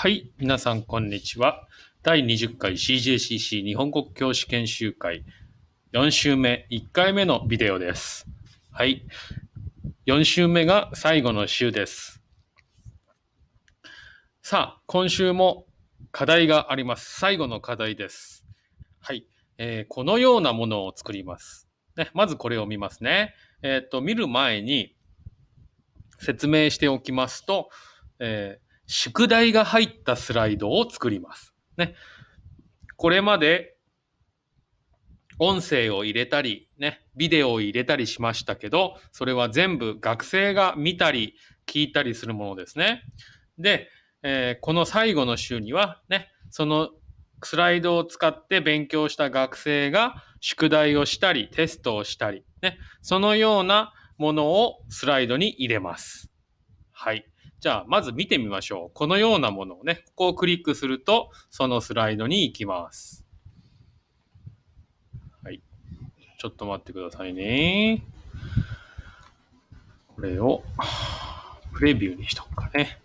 はい、皆さんこんにちは。第20回 CJCC 日本国教師研修会4週目1回目のビデオです。はい、4週目が最後の週です。さあ、今週も課題があります。最後の課題です。はい、えーこのようなものを作ります。ね、まずこれを見ますね。えっ、と、見る前に説明しておきますと、えー宿題が入ったスライドを作ります。ね。これまで音声を入れたり、ね、ビデオを入れたりしましたけど、それは全部学生が見たり聞いたりするものですね。で、えーこの最後の週にはね、そのスライドを使って勉強した学生が宿題をしたり、テストをしたり、ね、そのようなものをスライドに入れます。はい。じゃあ、まず見てみましょう。このようなものをね、ここをクリックすると、そのスライドに行きます。はい。ちょっと待ってくださいね。これを、プレビューにしとくかね。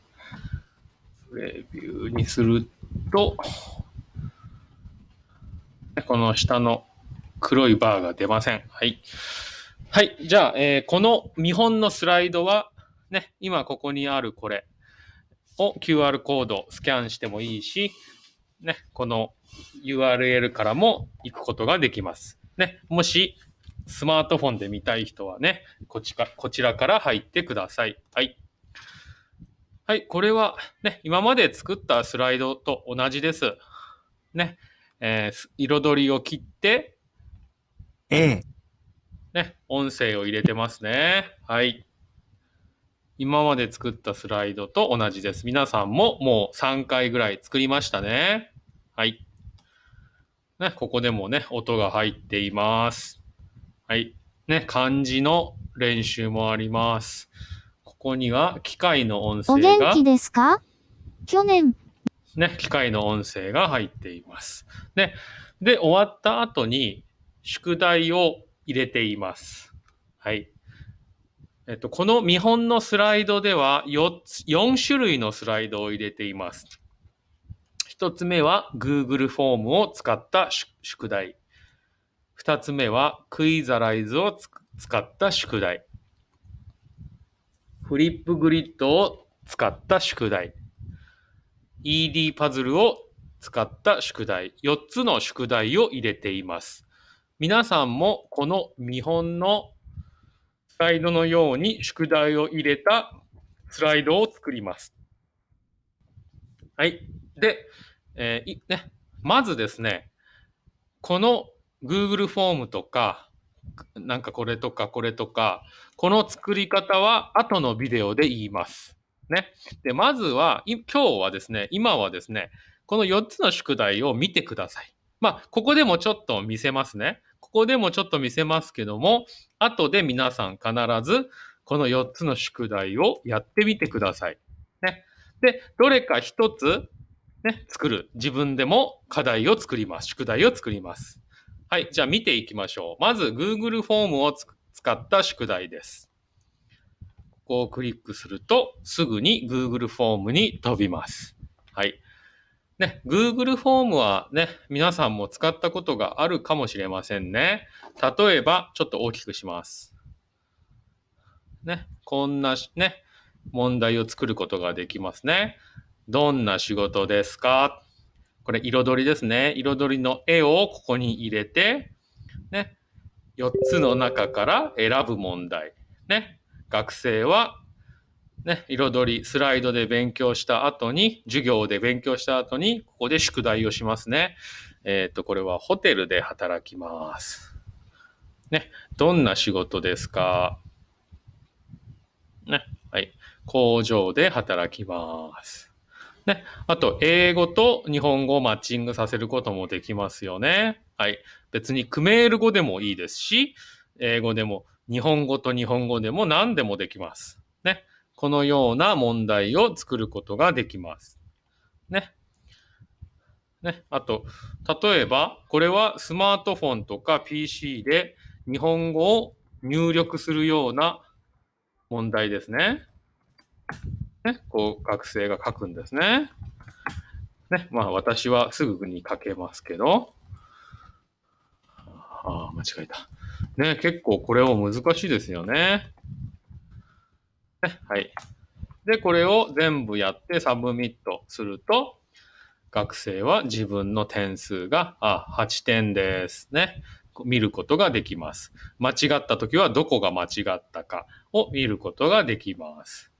プレビューにすると、この下の黒いバーが出ません。はい。はい。じゃあ、えーこの見本のスライドは、ね、今ここにあるこれを QR コードスキャンしてもいいし、ね、この URL からも行くことができます。ね、もしスマートフォンで見たい人はね、こちかこちらから入ってください。はい。はい、これはね、今まで作ったスライドと同じです。ね、えー彩りを切って、A、ね、音声を入れてますね。はい。今まで作ったスライドと同じです。皆さんももう3回ぐらい作りましたね。はい。ね、ここでもね、音が入っています。はい。ね、漢字の練習もあります。ここには機械の音お声が元気、ですか？去年、ね、機械の音声が入っています。ね、で、終わった後に宿題を入れています。はい。えっと、この見本のスライドでは4つ、4種類のスライドを入れています。1つ目は Google フォームを使った宿題。2つ目はクイザライズを使った宿題。フリップグリッドを使った宿題。ED パズルを使った宿題、4つの宿題を入れています。皆さんもこの見本のライドのように宿題を入れたスライドを作ります。はい。で、えーね、まずですね、この Google フォームとか、なんかこれとかこれとか、この作り方は後のビデオで言います。ね。で、まずは、今日はですね、今はですね、この4つの宿題を見てください。まあ、ここでもちょっと見せますね。ここでもちょっと見せますけども、後で皆さん必ずこの4つの宿題をやってみてください。ね。で、どれか1つ、ね、作る。自分でも課題を作ります。宿題を作ります。はい。じゃあ見ていきましょう。まず Google フォームを使った宿題です。ここをクリックすると、すぐに Google フォームに飛びます。はい。ね、Google フォームはね、皆さんも使ったことがあるかもしれませんね。例えば、ちょっと大きくします。ね、こんなね、問題を作ることができますね。どんな仕事ですか？これ彩りですね。彩りの絵をここに入れて、ね、4つの中から選ぶ問題。ね、学生は、ね、彩り、スライドで勉強した後に、授業で勉強した後に、ここで宿題をしますね。えっ、と、これはホテルで働きます。ね、どんな仕事ですか？ね、はい。工場で働きます。ね、あと、英語と日本語をマッチングさせることもできますよね。はい。別にクメール語でもいいですし、英語でも、日本語と日本語でも何でもできます。このような問題を作ることができます。ね。ね。あと、例えば、これはスマートフォンとか PC で日本語を入力するような問題ですね。ね。こう、学生が書くんですね。ね、まあ私はすぐに書けますけど、ああ、間違えた。ね、結構これも難しいですよね。はい。で、これを全部やって submit すると、学生は自分の点数が、あ、8点ですね。見ることができます。間違った時はどこが間違ったかを見ることができます。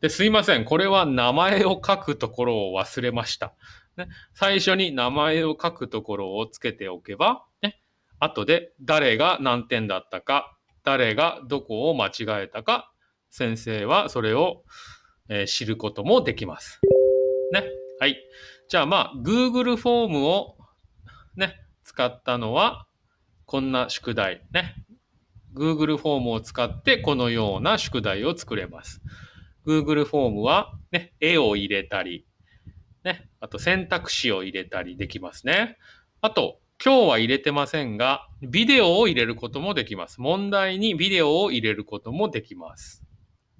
で、すいません。これは名前を書くところを忘れました。ね、最初に名前を書くところをつけておけば、ね、後で誰が何点だったか、誰がどこを間違えたか、先生はそれを、えー知ることもできます。ね。はい。じゃあまあ、Google フォームをね、使ったのは、こんな宿題ね。Google フォームを使ってこのような宿題を作れます。Google フォームはね、絵を入れたり、ね、あと選択肢を入れたりできますね。あと、今日は入れてませんが、ビデオを入れることもできます。問題にビデオを入れることもできます。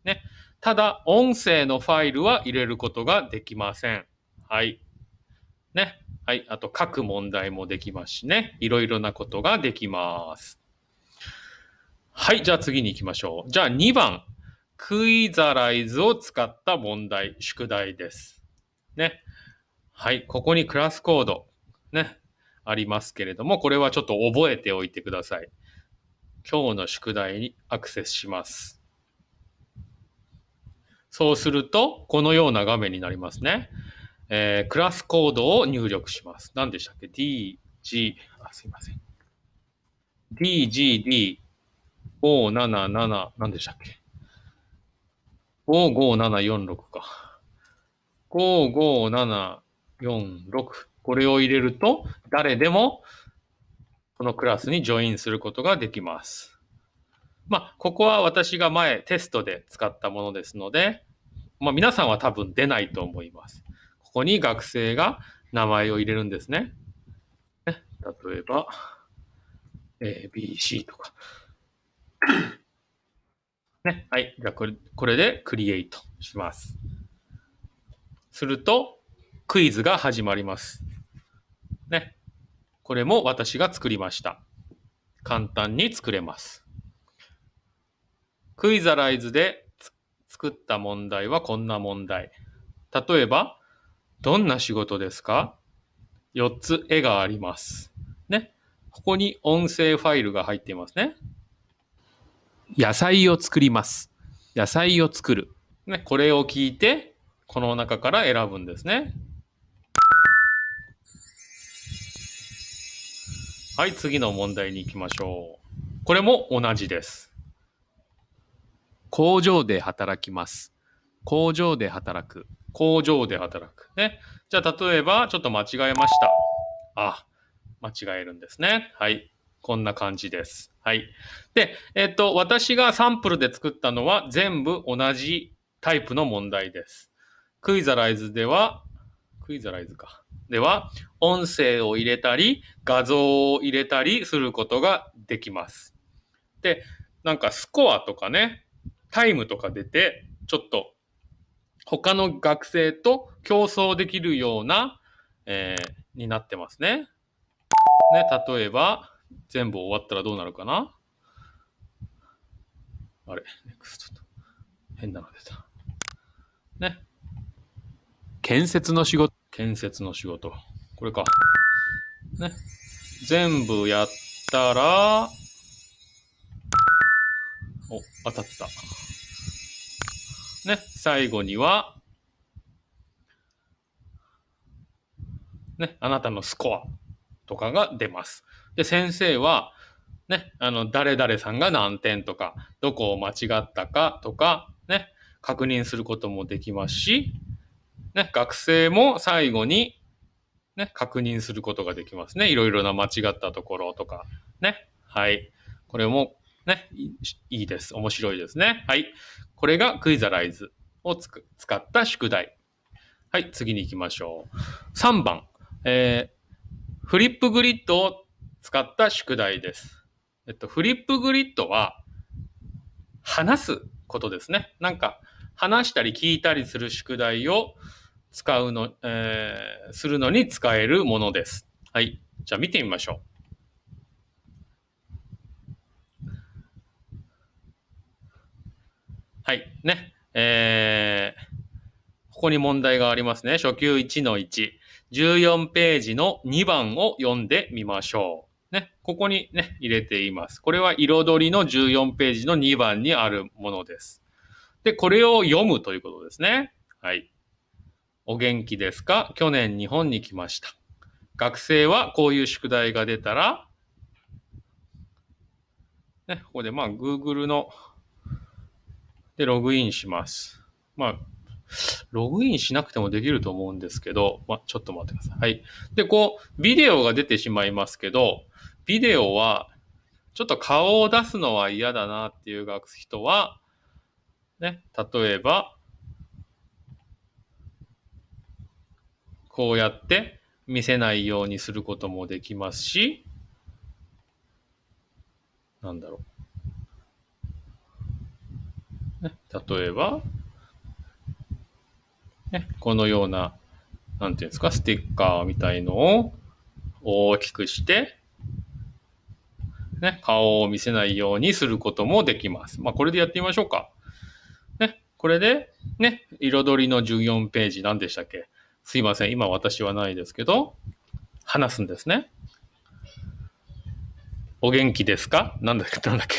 ね。ただ、音声のファイルは入れることができません。はい。ね。はい。あと、書く問題もできますしね。いろいろなことができます。はい。じゃあ次に行きましょう。じゃあ2番。クイザライズを使った問題、宿題です。ね。はい。ここにクラスコード、ね。ありますけれども、これはちょっと覚えておいてください。今日の宿題にアクセスします。そうすると、このような画面になりますね。えークラスコードを入力します。何でしたっけ ?D、G、あ、すいません。D、G、D、577、何でしたっけ ?55746 か。55746。これを入れると、誰でもこのクラスにジョインすることができます。まあ、ここは私が前テストで使ったものですので、まあ、皆さんは多分出ないと思います。ここに学生が名前を入れるんですね。ね例えば、A、B、C とか。ね。はい。じゃあこれ、これでクリエイトします。すると、クイズが始まります。ね。これも私が作りました。簡単に作れます。クイザライズで作った問題はこんな問題。例えば、どんな仕事ですか ?4 つ絵があります。ね。ここに音声ファイルが入っていますね。野菜を作ります。野菜を作る。ね。これを聞いて、この中から選ぶんですね。はい、次の問題に行きましょう。これも同じです。工場で働きます。工場で働く。工場で働く。ね。じゃあ、例えば、ちょっと間違えました。あ、間違えるんですね。はい。こんな感じです。はい。で、えっと、私がサンプルで作ったのは全部同じタイプの問題です。クイザライズでは、クイザライズか。では、音声を入れたり、画像を入れたりすることができます。で、なんかスコアとかね、タイムとか出て、ちょっと他の学生と競争できるような、えーになってますね。ね、例えば、全部終わったらどうなるかな？あれ、ネクストと。変なの出た。ね。建設の仕事。建設の仕事。これか。ね。全部やったら、お、当たった。ね。最後には、ね、あなたのスコアとかが出ます。で、先生は、ね、あの、誰々さんが何点とか、どこを間違ったかとか、ね、確認することもできますし、ね、学生も最後に、ね、確認することができますね。いろいろな間違ったところとか、ね。はい。これも、ね、いいです。面白いですね。はい。これがクイザライズをつく使った宿題。はい、次に行きましょう。3番。えーフリップグリッドを使った宿題です。えっと、フリップグリッドは、話すことですね。なんか、話したり聞いたりする宿題を使うの、えーするのに使えるものです。はい。じゃあ見てみましょう。はい。ね。えーここに問題がありますね。初級1の1。14ページの2番を読んでみましょう。ね。ここにね、入れています。これは彩りの14ページの2番にあるものです。で、これを読むということですね。はい。お元気ですか？去年日本に来ました。学生はこういう宿題が出たら、ね、ここでまあ Google のでログインします。まあ、ログインしなくてもできると思うんですけど、まあ、ちょっと待ってください。はい。で、こう、ビデオが出てしまいますけど、ビデオは、ちょっと顔を出すのは嫌だなっていう人は、ね、例えば、こうやって見せないようにすることもできますし、なんだろう。例えば、ね、このような、なんていうんですか、ステッカーみたいのを大きくして、ね、顔を見せないようにすることもできます。まあ、これでやってみましょうか。ね、これで、ね、彩りの14ページ何でしたっけ？すいません、今私はないですけど、話すんですね。お元気ですか？なんだっけ？なんだっけ？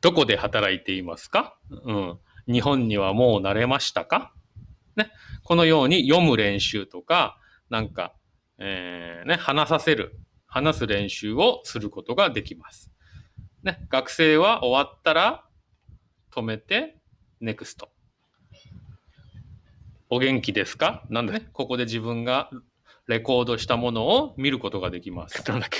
どこで働いていますか？うん。日本にはもう慣れましたか？ね。このように読む練習とか、なんか、えーね、話させる、話す練習をすることができます。ね。学生は終わったら止めて、NEXT。お元気ですか？なんだね。ここで自分がレコードしたものを見ることができます。なんだっけ？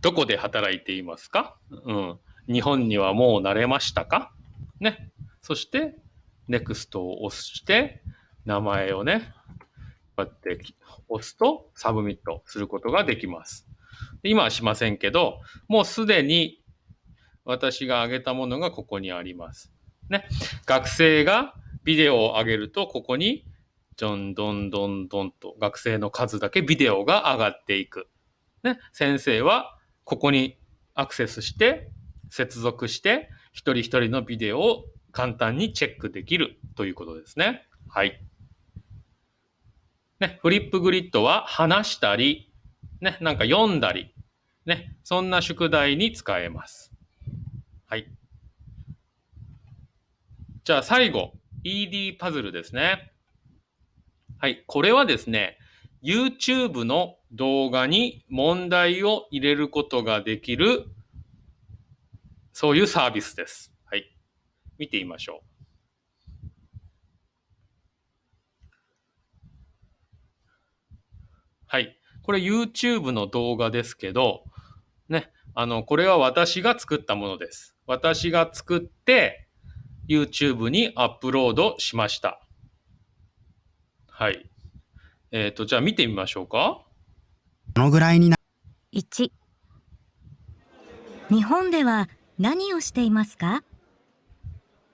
どこで働いていますか？うん。日本にはもう慣れましたか？ね。そして、NEXT を押して、名前をね、こうやって押すと submit することができます。で今はしませんけど、もうすでに私が上げたものがここにあります。ね。学生がビデオを上げると、ここに、ジョンドンドンドンと学生の数だけビデオが上がっていく。ね。先生はここにアクセスして、接続して、一人一人のビデオを簡単にチェックできるということですね。はい。ね、フリップグリッドは話したり、ね、なんか読んだり、ね、そんな宿題に使えます。はい。じゃあ最後、ED パズルですね。はい。これはですね、YouTube の動画に問題を入れることができる、そういうサービスです。はい。見てみましょう。はい。これ YouTube の動画ですけど、ね、あの、これは私が作ったものです。私が作って、YouTube にアップロードしました。はい。えっ、と、じゃあ見てみましょうか。どのぐらいにな、1日本では何をしていますか？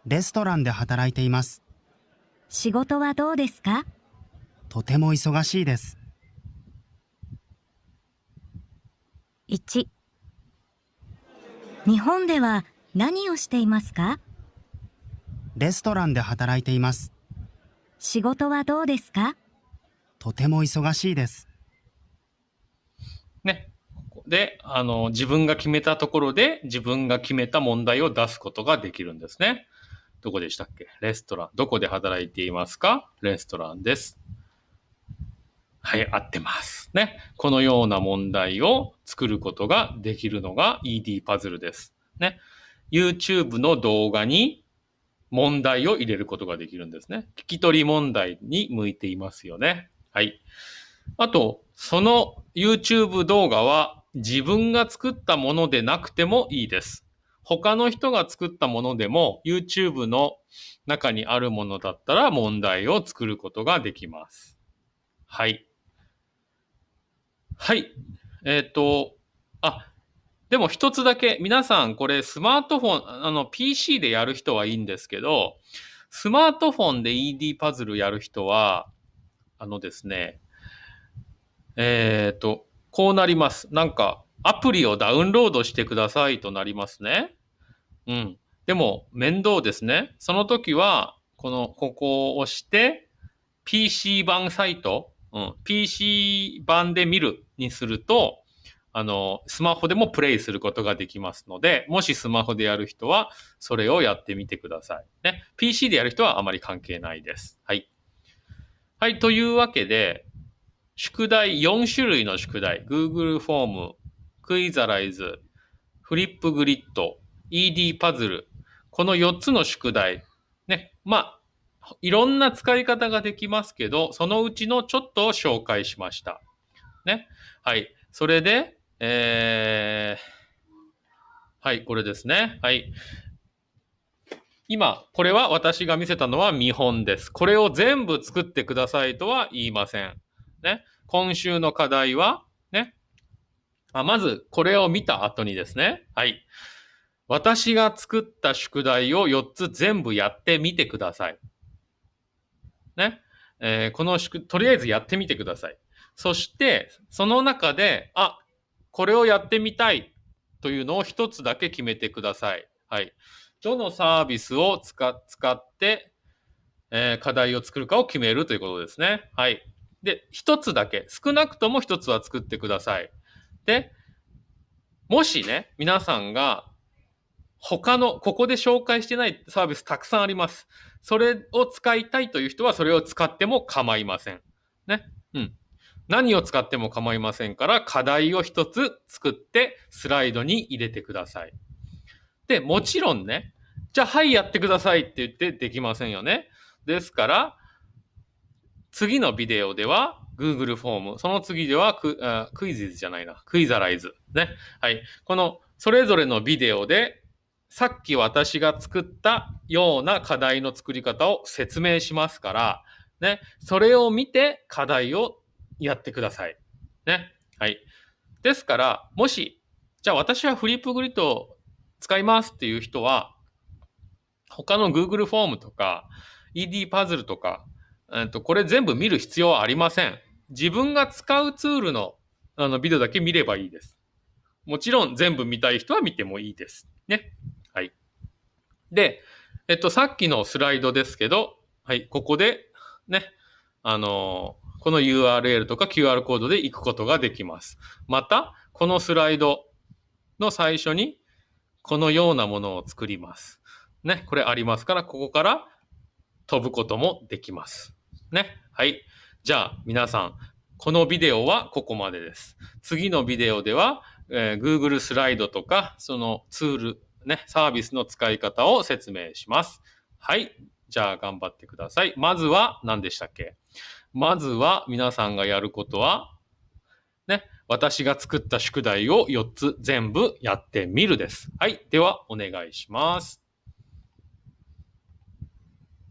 レストランで働いています。仕事はどうですか？とても忙しいです。1日本では何をしていますか？レストランで働いています。仕事はどうですか？とても忙しいです。ね。ここで、あの、自分が決めたところで自分が決めた問題を出すことができるんですね。どこでしたっけ？レストラン。どこで働いていますか？レストランです。はい、合ってます。ね。このような問題を作ることができるのが ED パズルです。ね。YouTube の動画に問題を入れることができるんですね。聞き取り問題に向いていますよね。はい。あと、その YouTube 動画は自分が作ったものでなくてもいいです。他の人が作ったものでも YouTube の中にあるものだったら問題を作ることができます。はい。はい。えっ、と、あ、でも一つだけ、皆さんこれスマートフォン、あの PC でやる人はいいんですけど、スマートフォンで ED パズルやる人は、あのですね、えっ、と、こうなります。なんか、アプリをダウンロードしてくださいとなりますね。うん。でも、面倒ですね。その時は、この、ここを押して、PC 版サイト、うん、PC 版で見るにすると、あの、スマホでもプレイすることができますので、もしスマホでやる人は、それをやってみてください。ね。PC でやる人はあまり関係ないです。はい。はい。というわけで、宿題、4種類の宿題、Google フォーム、クイザライズ、フリップグリッド、ED パズル、この4つの宿題、ね。まあ、いろんな使い方ができますけど、そのうちのちょっとを紹介しました。ね。はい。それで、えー、はい、これですね。はい。今、これは私が見せたのは見本です。これを全部作ってくださいとは言いません。ね。今週の課題は、ね。あまず、これを見た後にですね。はい。私が作った宿題を4つ全部やってみてください。ね。えーこの宿、とりあえずやってみてください。そして、その中で、あ、これをやってみたいというのを一つだけ決めてください。はい。どのサービスを使使って、えー課題を作るかを決めるということですね。はい。で、一つだけ、少なくとも一つは作ってください。で、もしね、皆さんが他の、ここで紹介してないサービスたくさんあります。それを使いたいという人はそれを使っても構いません。ね。うん。何を使っても構いませんから、課題を一つ作ってスライドに入れてください。で、もちろんね、じゃあはいやってくださいって言ってできませんよね。ですから、次のビデオでは Google フォーム、その次ではククイズじゃないな、クイザライズ。ね。はい。このそれぞれのビデオでさっき私が作ったような課題の作り方を説明しますから、ね、それを見て課題をやってください。ね。はい。ですから、もし、じゃあ私はフリップグリッドを使いますっていう人は、他の Google フォームとか、ED パズルとか、えっと、これ全部見る必要はありません。自分が使うツールのあのビデオだけ見ればいいです。もちろん全部見たい人は見てもいいです。ね。はい。で、えっと、さっきのスライドですけど、はい、ここで、ね、あのこの URL とか QR コードで行くことができます。また、このスライドの最初に、このようなものを作ります。ね、これありますから、ここから飛ぶこともできます。ね、はい。じゃあ、皆さん、このビデオはここまでです。次のビデオでは、えー Google スライドとか、そのツール、ね、サービスの使い方を説明します。はい。じゃあ頑張ってください。まずは何でしたっけ？まずは皆さんがやることは、ね、私が作った宿題を4つ全部やってみるです。はい。ではお願いします。